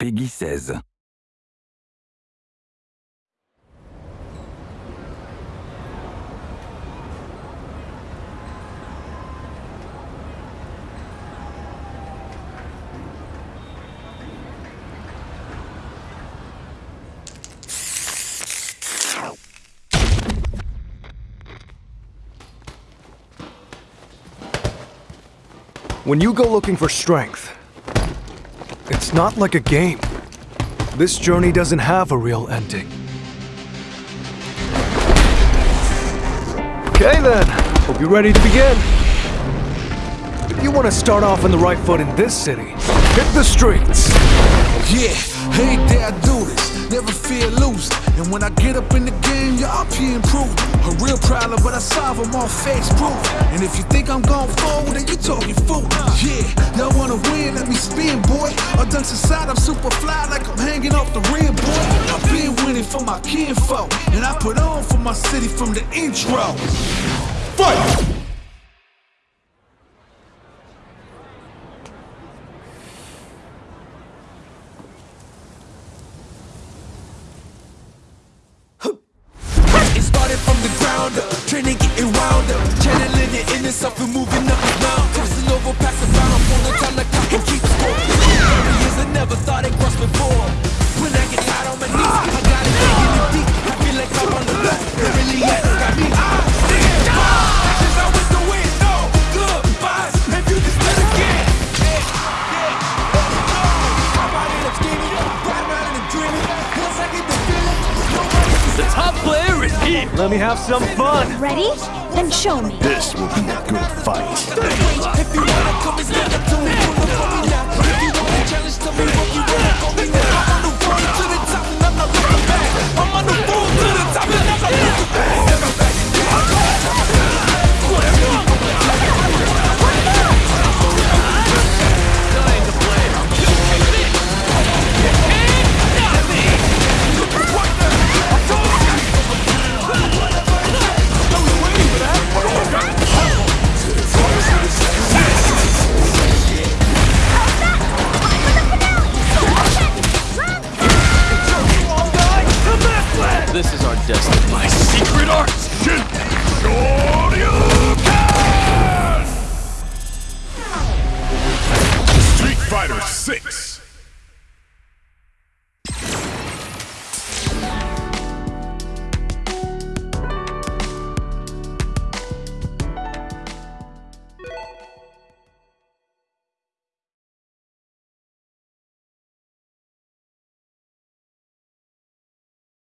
Peggy 16. When you go looking for strength, it's not like a game. This journey doesn't have a real ending. Okay then, hope you're ready to begin. If you want to start off on the right foot in this city, hit the streets. Yeah, hey there, I do this. Never fear losing. And when I get up in the game, y'all be improved. A real problem, but I solve them all face proof. And if you think I'm going forward, then you talking fool. Yeah, dunks inside, I'm super fly like I'm hanging off the rim, boy. I've been winning for my kinfolk. And I put on for my city from the intro. Fight! It started from the ground up, training getting wound up, channeling it in itself and moving up and down, top player is here. Let me have some fun. Ready? Then show me. This will be a good fight. just my secret art. Shoryuken! Street Fighter 6